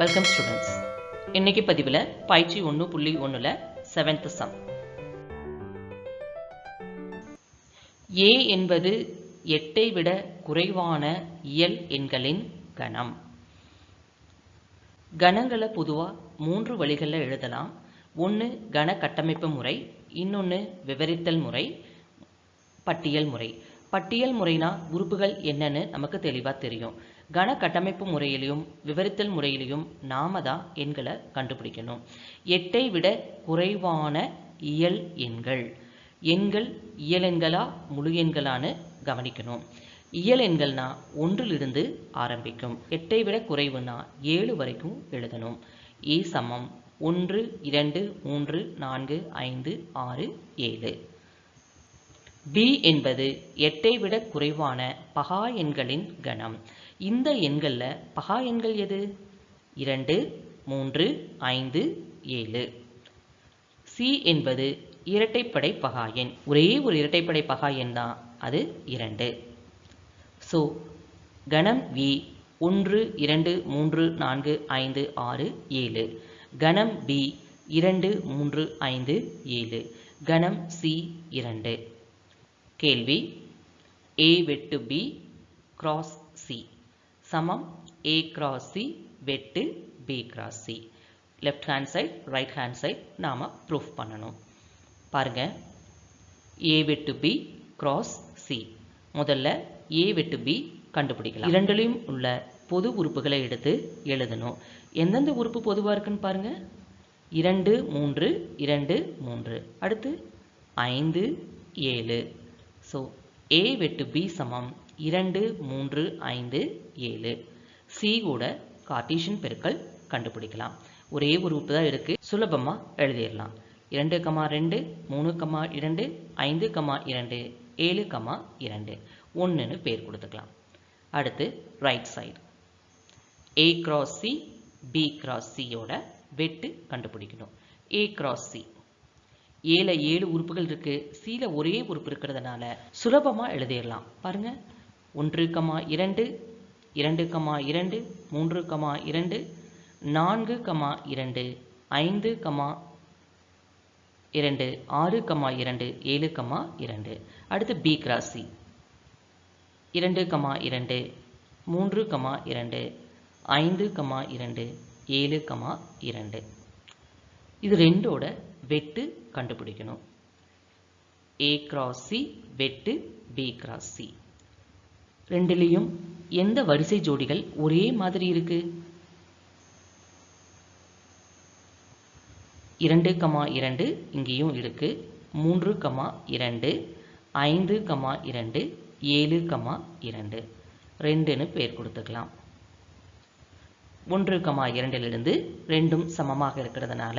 Welcome students இன்னைக்கு பதிவில் பயிற்சி ஒன்று புள்ளி ஒன்றில் செவன்த் சம் ஏ என்பது எட்டை விட குறைவான இயல் எண்களின் கணம். கணங்களை பொதுவாக மூன்று வழிகளில் எழுதலாம். ஒன்று கண கட்டமைப்பு முறை இன்னொன்று விவரித்தல் முறை பட்டியல் முறை. பட்டியல் முறைனா உறுப்புகள் என்னன்னு நமக்கு தெளிவாக தெரியும். கண கட்டமைப்பு முறையிலையும் விவரித்தல் முறையிலையும் நாம தான் எண்களை கண்டுபிடிக்கணும். எட்டை விட குறைவான இயல் எண்கள். எண்கள் இயல் எண்களா முழு எண்களான்னு கவனிக்கணும். இயல் எண்கள்னா ஒன்றிலிருந்து ஆரம்பிக்கும். எட்டை விட குறைவுனா ஏழு வரைக்கும் எழுதணும். ஏ சமம் ஒன்று இரண்டு மூன்று நான்கு ஐந்து ஆறு ஏழு. பி என்பது எட்டை விட குறைவான பகா எண்களின் கணம். இந்த எண்களில் பகா எண்கள் எது? இரண்டு மூன்று ஐந்து ஏழு. சி என்பது இரட்டைப்படை பகா எண். ஒரே ஒரு இரட்டைப்படை பகா எண் தான். அது இரண்டு. ஸோ கணம் வி ஒன்று இரண்டு மூன்று நான்கு ஐந்து ஆறு ஏழு. கணம் பி இரண்டு மூன்று ஐந்து ஏழு. கணம் சி இரண்டு. கேள்வி? ஏ வெட்டு பி கிராஸ் சி சமம். ஏ cross சி வெட்டு. B cross C left hand side right hand side நாம் ப்ரூஃப் பண்ணணும். பாருங்க. ஏ வெட்டு பி கிராஸ் சி முதல்ல ஏ வெட்டு பி கண்டுபிடிக்கலாம். இரண்டுலையும் உள்ள பொது உறுப்புகளை எடுத்து எழுதணும். எந்தெந்த உறுப்பு பொதுவாக இருக்குன்னு பாருங்க. இரண்டு மூன்று இரண்டு மூன்று. அடுத்து ஐந்து ஏழு. ஸோ ஏ வெட்டு பி சமம். இரண்டு மூன்று ஐந்து ஏழு. சி கூட கார்டீஷியன் பெருக்கல் கண்டுபிடிக்கலாம். ஒரே ஒரு உறுப்பு தான் இருக்குது சுலபமாக எழுதிடலாம். இரண்டு கமா ரெண்டு மூணு கமா இரண்டு ஐந்து கமா இரண்டு ஏழு கமா இரண்டு. ஒன்றுன்னு பேர் கொடுத்துக்கலாம். அடுத்து right side A cross C B cross சியோட வெட்டு கண்டுபிடிக்கணும். ஏ கிராஸ் சி ஏழு ஏழு உறுப்புகள் இருக்கு. சீல ஒரே உறுப்பு இருக்கிறதுனால சுலபமா எழுதிடலாம். பாருங்க. ஒன்று கமா இரண்டு இரண்டு கமா இரண்டு மூன்று கமா இரண்டு நான்கு கமா இரண்டு ஐந்து கமா இரண்டு ஆறு கமா இரண்டு ஏழு கமா இரண்டு. அடுத்து பி கிராஸ் சி இரண்டு கமா இரண்டு மூன்று கமா இரண்டு ஐந்து கமா இரண்டு ஏழு கமா இரண்டு. இது ரெண்டோட வெட்டு கண்டுபிடிக்கணும். ஏ கிராஸ் சி வெட்டு பி கிராஸ் சி ரெண்டுலேயும் எந்த வரிசை ஜோடிகள் ஒரே மாதிரி இருக்கு? இரண்டு கமா இரண்டு இங்கேயும் இருக்கு. மூன்று கமா இரண்டு ஐந்து கமா இரண்டு ஏழு கமா இரண்டு. ரெண்டுன்னு பெயர் கொடுத்துக்கலாம். ஒன்று கமா இரண்டிலிருந்து ரெண்டும் சமமாக இருக்கிறதுனால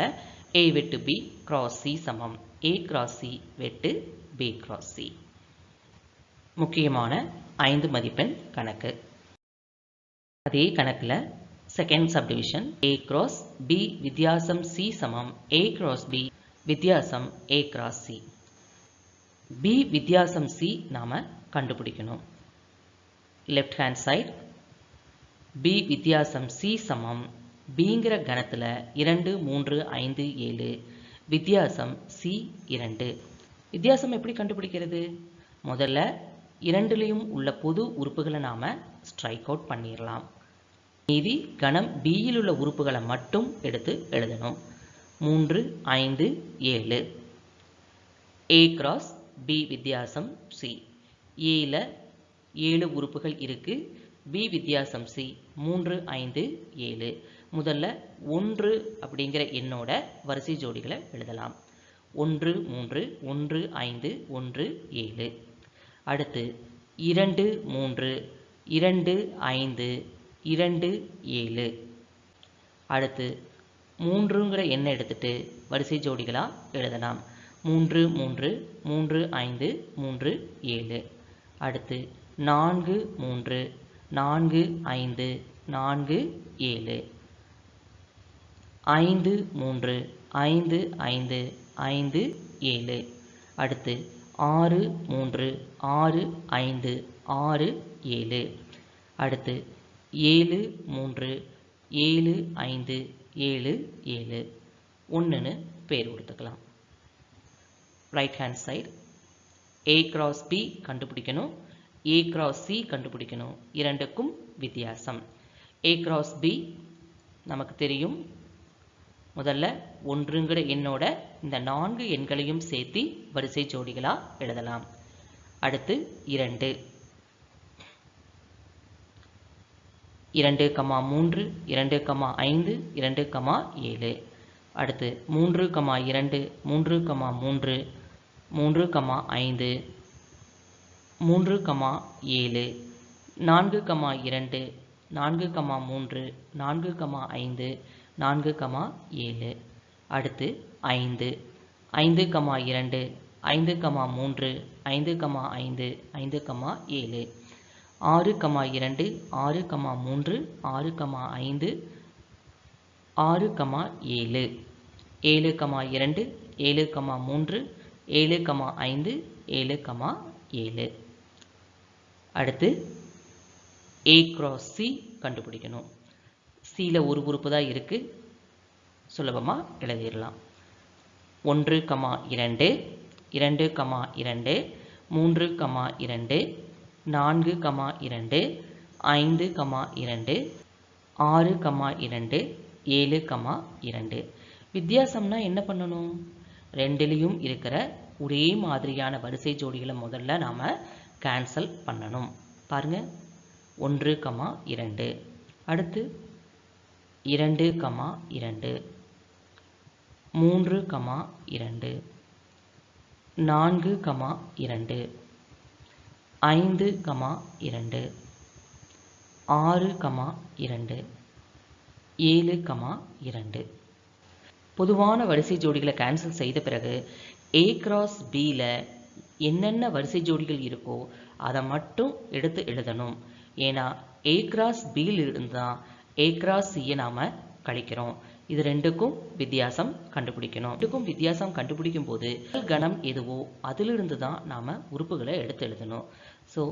ஏ வெட்டு பி கிராஸ் சி சமம். ஏ கிராஸ் சி வெட்டு பி கிராஸ் சி முக்கியமான ஐந்து மதிப்பெண் கணக்கு. அதே கணக்கில் second subdivision A cross B வித்தியாசம் சி சமம் ஏ கிராஸ் பி வித்தியாசம் ஏ கிராஸ் சி பி வித்தியாசம் சி நாம் கண்டுபிடிக்கணும். லெஃப்ட் ஹேண்ட் சைட் பி வித்தியாசம் சி சமம் பிங்கிற கணத்தில் இரண்டு மூன்று ஐந்து ஏழு வித்தியாசம் சி இரண்டு. வித்தியாசம் எப்படி கண்டுபிடிக்கிறது? முதல்ல இரண்டுலேயும் உள்ள பொது உறுப்புகளை நாம் ஸ்ட்ரைக் அவுட் பண்ணிடலாம் மீதி கணம் பியில் உள்ள உறுப்புகளை மட்டும் எடுத்து எழுதணும். மூன்று ஐந்து ஏழு. ஏ கிராஸ் பி வித்தியாசம் சி ஏல ஏழு உறுப்புகள் இருக்கு. பி வித்தியாசம் சி மூன்று ஐந்து ஏழு. முதல்ல ஒன்று அப்படிங்கிற எண்ணோட வரிசை ஜோடிகளை எழுதலாம். ஒன்று மூன்று ஒன்று ஐந்து ஒன்று ஏழு. அடுத்து இரண்டு மூன்று இரண்டு ஐந்து இரண்டு ஏழு. அடுத்து மூன்றுங்கிற எண்ணை எடுத்துட்டு வரிசை ஜோடிகளாக எழுதலாம். மூன்று மூன்று மூன்று ஐந்து மூன்று ஏழு. அடுத்து நான்கு மூன்று நான்கு ஐந்து நான்கு ஏழு. ஐந்து மூன்று ஐந்து ஐந்து ஐந்து ஏழு. அடுத்து ஆறு மூன்று ஆறு ஐந்து ஆறு ஏழு. அடுத்து ஏழு மூன்று ஏழு ஐந்து ஏழு ஏழு. ஒன்றுன்னு பேர் கொடுத்துக்கலாம். Right hand side A cross B கண்டுபிடிக்கணும் ஏ கிராஸ் சி கண்டுபிடிக்கணும். இரண்டுக்கும் வித்தியாசம். ஏ கிராஸ் பி நமக்கு தெரியும் முதல்ல ஒன்றுங்கிற எண்ணோட இந்த நான்கு எண்களையும் சேர்த்து வரிசை ஜோடிகளாக எழுதலாம். அடுத்து இரண்டு. இரண்டு கமா மூன்று இரண்டு கமா ஐந்து இரண்டு கமா ஏழு. அடுத்து மூன்று கமா இரண்டு மூன்று கமா மூன்று மூன்று கமா ஐந்து மூன்று கமா ஏழு நான்கு கமா இரண்டு நான்கு கமா மூன்று நான்கு கமா ஐந்து நான்கு கமா ஏழு. அடுத்து ஐந்து. ஐந்து கமா இரண்டு ஐந்து கமா மூன்று ஐந்து கமா ஐந்து ஐந்து கமா ஏழு. ஆறு கமா இரண்டு ஆறு கமா மூன்று ஆறு கமா ஐந்து ஆறு கமா ஏழு. ஏழு கமா இரண்டு ஏழு கமா மூன்று ஏழு கமா ஐந்து ஏழு கமா ஏழு. அடுத்து ஏ கிராஸ் சி கண்டுபிடிக்கணும். சியில் ஒரு உறுப்பு தான் இருக்குது சுலபமாக எழுதிடலாம். ஒன்று கமா இரண்டு இரண்டு கமா இரண்டு மூன்று கமா இரண்டு நான்கு கமா இரண்டு ஐந்து கமா இரண்டு ஆறு கமா இரண்டு ஏழு கமா இரண்டு. வித்தியாசம்னா என்ன பண்ணணும்? ரெண்டுலேயும் இருக்கிற ஒரே மாதிரியான வரிசை ஜோடிகளை முதல்ல நாம் கேன்சல் பண்ணணும். பாருங்கள் ஒன்று கமா இரண்டு. அடுத்து இரண்டு கமா இரண்டு. மூன்று கமா இரண்டு. நான்கு கமா இரண்டு. ஐந்து கமா இரண்டு. ஆறு கமா இரண்டு. ஏழு கமா இரண்டு. பொதுவான வரிசை ஜோடிகளை கேன்சல் செய்த பிறகு ஏ கிராஸ் பியில் என்னென்ன வரிசை ஜோடிகள் இருக்கோ அதை மட்டும் எடுத்து எழுதணும். ஏன்னா ஏ கிராஸ் பியில் இருந்து தான் ஏ கிராஸ் சியை நாம் கழிக்கிறோம். இது ரெண்டுக்கும் வித்தியாசம் கண்டுபிடிக்கணும். ரெண்டுக்கும் வித்தியாசம் கண்டுபிடிக்கும் போது கணம் எதுவோ அதிலிருந்து தான் நாம் உறுப்புகளை எடுத்து எழுதணும். ஸோ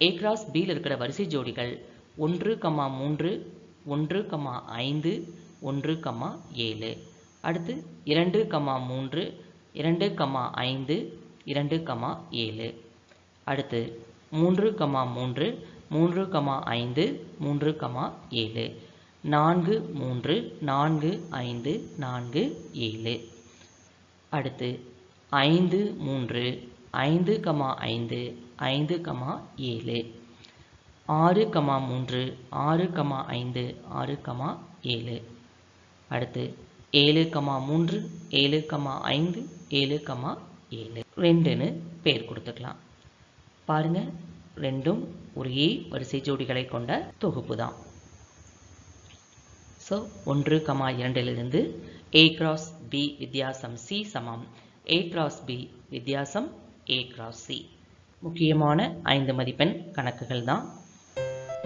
ஏ கிராஸ் பியில் இருக்கிற வரிசை ஜோடிகள் ஒன்று கமா மூன்று ஒன்று கமா ஐந்து ஒன்று கமா ஏழு. அடுத்து இரண்டு கமா மூன்று இரண்டு கமா ஐந்து இரண்டு கமா ஏழு. அடுத்து மூன்று கமா மூன்று மூன்று கமா ஐந்து மூன்று கமா ஏழு. நான்கு மூன்று நான்கு ஐந்து நான்கு ஏழு. அடுத்து ஐந்து மூன்று ஐந்து கமா ஐந்து ஐந்து கமா ஏழு. ஆறு கமா மூன்று ஆறு கமா ஐந்து ஆறு கமா ஏழு. அடுத்து ஏழு கமா மூன்று ஏழு கமா ஐந்து ஏழு கமா ஏழு. ரெண்டுன்னு பேர் கொடுத்துக்கலாம். பாருங்க ரெண்டும் ஒரே வரிசை ஜோடிகளை கொண்ட தொகுப்பு தான் ஸோ ஒன்று கமா இரண்டிலிருந்து ஏ கிராஸ் பி வித்தியாசம் சி சமம். ஏ கிராஸ் பி வித்தியாசம் ஏ கிராஸ் சி முக்கியமான ஐந்து மதிப்பெண் கணக்குகள் தான்.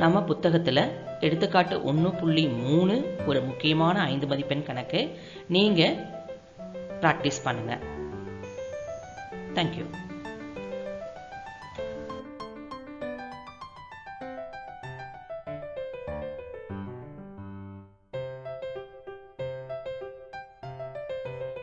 நம்ம புத்தகத்தில் எடுத்துக்காட்டு ஒன்று புள்ளி மூணு ஒரு முக்கியமான ஐந்து மதிப்பெண் கணக்கு நீங்கள் ப்ராக்டிஸ் பண்ணுங்கள் தேங்க்யூ